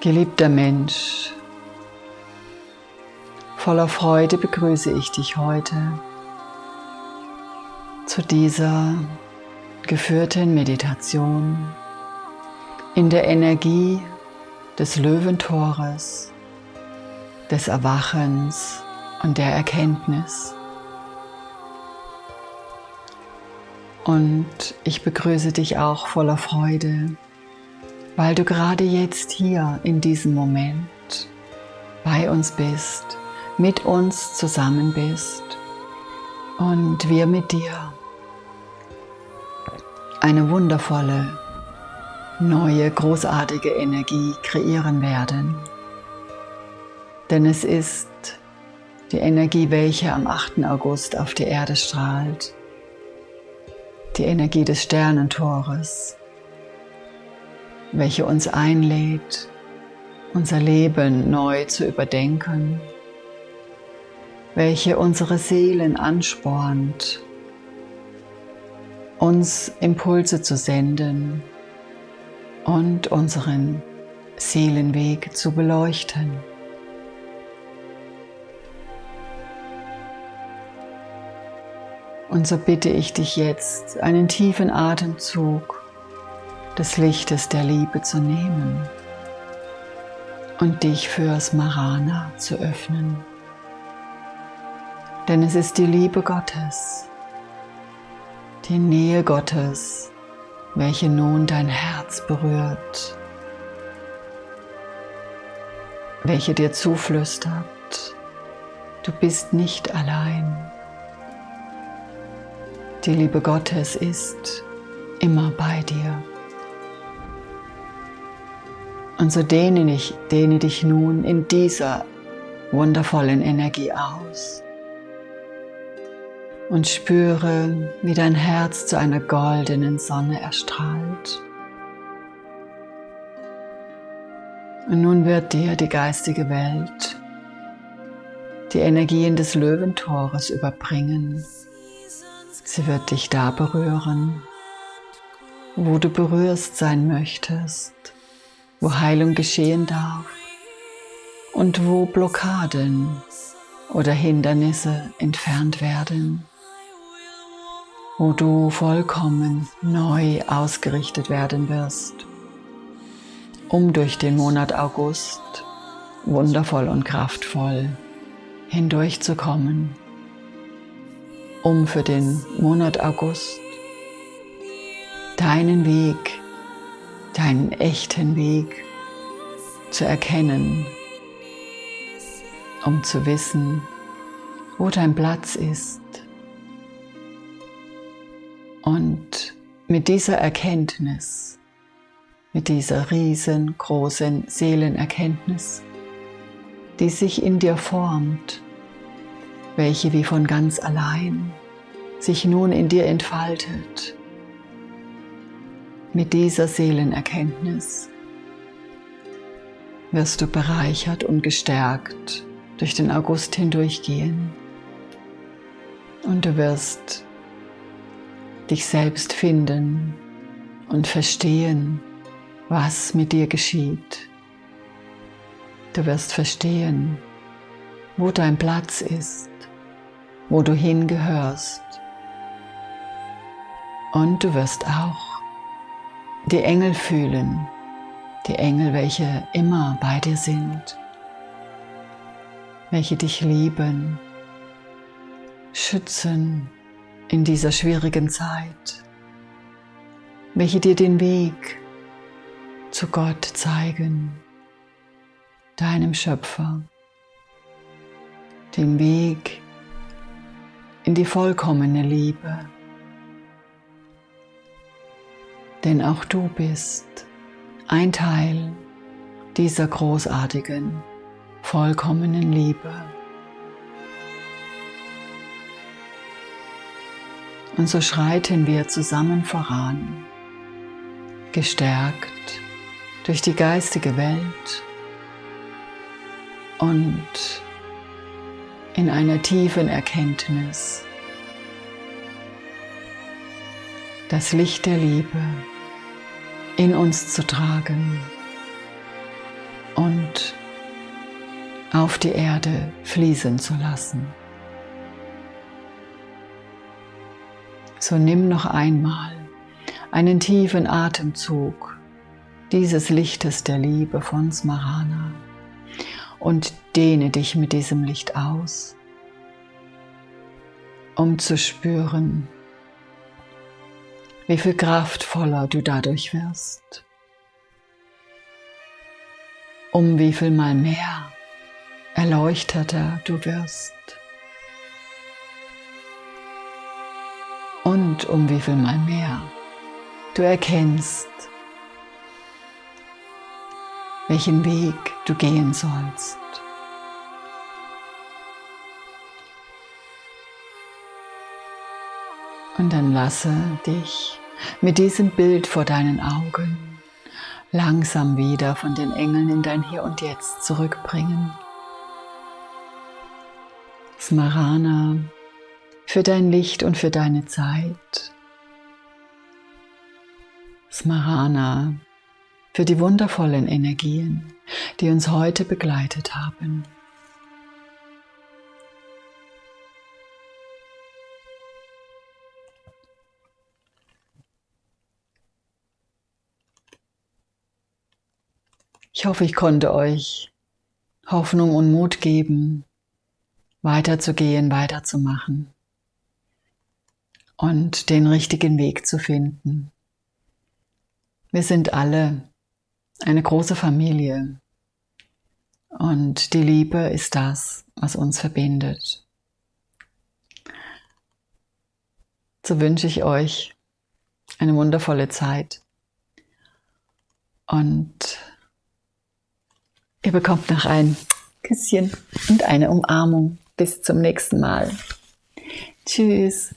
Geliebter Mensch, voller Freude begrüße ich dich heute zu dieser geführten Meditation in der Energie des Löwentores, des Erwachens und der Erkenntnis. Und ich begrüße dich auch voller Freude weil du gerade jetzt hier in diesem Moment bei uns bist, mit uns zusammen bist und wir mit dir eine wundervolle, neue, großartige Energie kreieren werden. Denn es ist die Energie, welche am 8. August auf die Erde strahlt, die Energie des Sternentores, welche uns einlädt, unser Leben neu zu überdenken, welche unsere Seelen anspornt, uns Impulse zu senden und unseren Seelenweg zu beleuchten. Und so bitte ich dich jetzt, einen tiefen Atemzug des Lichtes der Liebe zu nehmen und dich fürs Marana zu öffnen. Denn es ist die Liebe Gottes, die Nähe Gottes, welche nun dein Herz berührt, welche dir zuflüstert, du bist nicht allein. Die Liebe Gottes ist immer bei dir. Und so dehne, ich, dehne dich nun in dieser wundervollen Energie aus und spüre, wie dein Herz zu einer goldenen Sonne erstrahlt. Und nun wird dir die geistige Welt die Energien des Löwentores überbringen. Sie wird dich da berühren, wo du berührst sein möchtest wo Heilung geschehen darf und wo Blockaden oder Hindernisse entfernt werden, wo du vollkommen neu ausgerichtet werden wirst, um durch den Monat August wundervoll und kraftvoll hindurchzukommen, um für den Monat August deinen Weg deinen echten Weg zu erkennen, um zu wissen, wo dein Platz ist. Und mit dieser Erkenntnis, mit dieser riesengroßen Seelenerkenntnis, die sich in dir formt, welche wie von ganz allein sich nun in dir entfaltet, mit dieser Seelenerkenntnis wirst du bereichert und gestärkt durch den August hindurchgehen und du wirst dich selbst finden und verstehen, was mit dir geschieht. Du wirst verstehen, wo dein Platz ist, wo du hingehörst und du wirst auch die Engel fühlen, die Engel, welche immer bei dir sind, welche dich lieben, schützen in dieser schwierigen Zeit, welche dir den Weg zu Gott zeigen, deinem Schöpfer, den Weg in die vollkommene Liebe. Denn auch du bist ein Teil dieser großartigen, vollkommenen Liebe. Und so schreiten wir zusammen voran, gestärkt durch die geistige Welt und in einer tiefen Erkenntnis das Licht der Liebe in uns zu tragen auf die Erde fließen zu lassen. So nimm noch einmal einen tiefen Atemzug dieses Lichtes der Liebe von Smarana und dehne dich mit diesem Licht aus, um zu spüren, wie viel kraftvoller du dadurch wirst, um wie viel mal mehr erleuchteter du wirst und um wie viel mal mehr du erkennst, welchen Weg du gehen sollst. Und dann lasse dich mit diesem Bild vor deinen Augen langsam wieder von den Engeln in dein Hier und Jetzt zurückbringen. Smarana, für dein Licht und für deine Zeit. Smarana, für die wundervollen Energien, die uns heute begleitet haben. Ich hoffe, ich konnte euch Hoffnung und Mut geben, weiterzugehen, weiterzumachen und den richtigen Weg zu finden. Wir sind alle eine große Familie und die Liebe ist das, was uns verbindet. So wünsche ich euch eine wundervolle Zeit und Ihr bekommt noch ein Küsschen und eine Umarmung. Bis zum nächsten Mal. Tschüss.